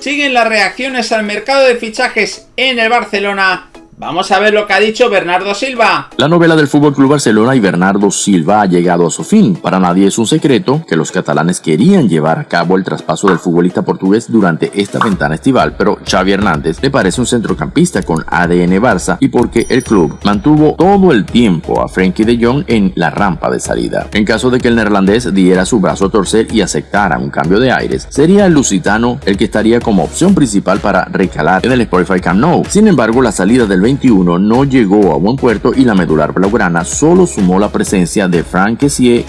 siguen las reacciones al mercado de fichajes en el Barcelona Vamos a ver lo que ha dicho Bernardo Silva. La novela del Fútbol Club Barcelona y Bernardo Silva ha llegado a su fin. Para nadie es un secreto que los catalanes querían llevar a cabo el traspaso del futbolista portugués durante esta ventana estival, pero Xavi Hernández le parece un centrocampista con ADN Barça y porque el club mantuvo todo el tiempo a Frenkie de Jong en la rampa de salida. En caso de que el neerlandés diera su brazo a torcer y aceptara un cambio de aires, sería el lusitano el que estaría como opción principal para recalar en el Spotify Camp Nou. Sin embargo, la salida del no llegó a buen puerto y la medular blaugrana solo sumó la presencia de Frank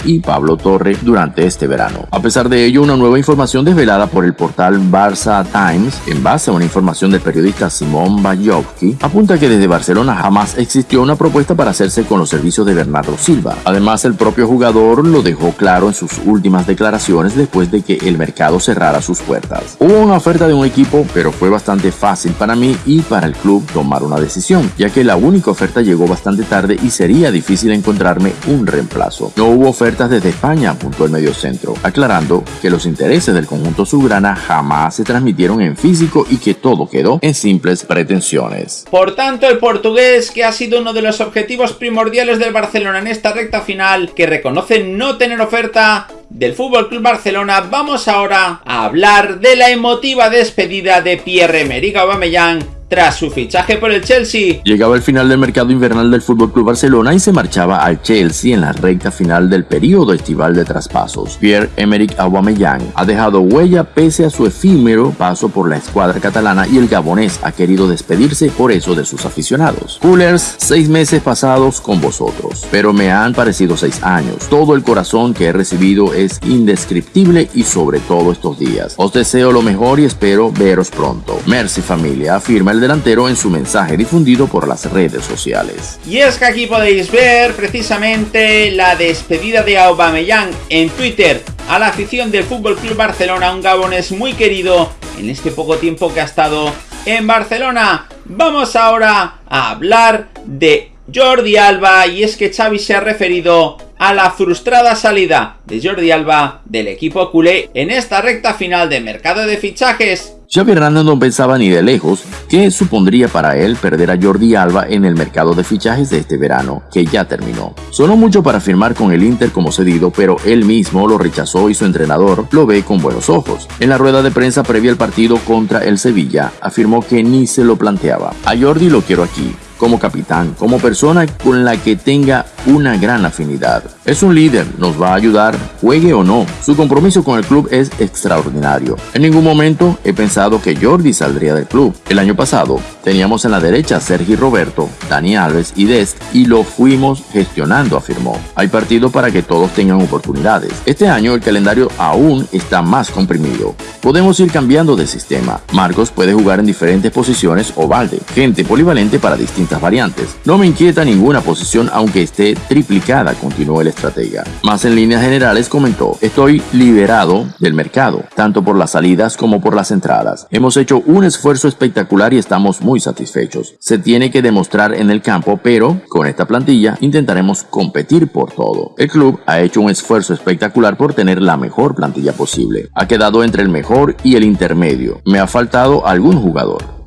y Pablo Torre durante este verano. A pesar de ello, una nueva información desvelada por el portal Barça Times, en base a una información del periodista Simón Bajovsky, apunta que desde Barcelona jamás existió una propuesta para hacerse con los servicios de Bernardo Silva. Además, el propio jugador lo dejó claro en sus últimas declaraciones después de que el mercado cerrara sus puertas. Hubo una oferta de un equipo, pero fue bastante fácil para mí y para el club tomar una decisión ya que la única oferta llegó bastante tarde y sería difícil encontrarme un reemplazo. No hubo ofertas desde España, apuntó el mediocentro, aclarando que los intereses del conjunto subgrana jamás se transmitieron en físico y que todo quedó en simples pretensiones. Por tanto, el portugués, que ha sido uno de los objetivos primordiales del Barcelona en esta recta final, que reconoce no tener oferta, del Fútbol Club Barcelona, vamos ahora a hablar de la emotiva despedida de Pierre-Emerick Aubameyang tras su fichaje por el Chelsea. Llegaba el final del mercado invernal del FC Barcelona y se marchaba al Chelsea en la recta final del periodo estival de traspasos. Pierre-Emerick Aubameyang ha dejado huella pese a su efímero paso por la escuadra catalana y el gabonés ha querido despedirse por eso de sus aficionados. Coolers, seis meses pasados con vosotros, pero me han parecido seis años. Todo el corazón que he recibido es indescriptible y sobre todo estos días. Os deseo lo mejor y espero veros pronto. Merci familia, afirma el delantero en su mensaje difundido por las redes sociales. Y es que aquí podéis ver precisamente la despedida de Aubameyang en Twitter a la afición del Fútbol Club Barcelona, un gabonés muy querido en este poco tiempo que ha estado en Barcelona. Vamos ahora a hablar de Jordi Alba y es que Xavi se ha referido a la frustrada salida de Jordi Alba del equipo culé en esta recta final de mercado de fichajes Xavi Hernández no pensaba ni de lejos qué supondría para él perder a Jordi Alba en el mercado de fichajes de este verano, que ya terminó. Sonó mucho para firmar con el Inter como cedido, pero él mismo lo rechazó y su entrenador lo ve con buenos ojos. En la rueda de prensa previa al partido contra el Sevilla, afirmó que ni se lo planteaba. A Jordi lo quiero aquí, como capitán, como persona con la que tenga una gran afinidad. Es un líder, nos va a ayudar, juegue o no. Su compromiso con el club es extraordinario. En ningún momento he pensado que Jordi saldría del club. El año pasado teníamos en la derecha a Sergi Roberto, Dani Alves y Dest y lo fuimos gestionando, afirmó. Hay partido para que todos tengan oportunidades. Este año el calendario aún está más comprimido. Podemos ir cambiando de sistema. Marcos puede jugar en diferentes posiciones o balde, gente polivalente para distintas variantes. No me inquieta ninguna posición aunque esté triplicada, continuó el estratega. Más en líneas generales comentó, estoy liberado del mercado, tanto por las salidas como por las entradas. Hemos hecho un esfuerzo espectacular y estamos muy satisfechos. Se tiene que demostrar en el campo, pero con esta plantilla intentaremos competir por todo. El club ha hecho un esfuerzo espectacular por tener la mejor plantilla posible. Ha quedado entre el mejor y el intermedio. Me ha faltado algún jugador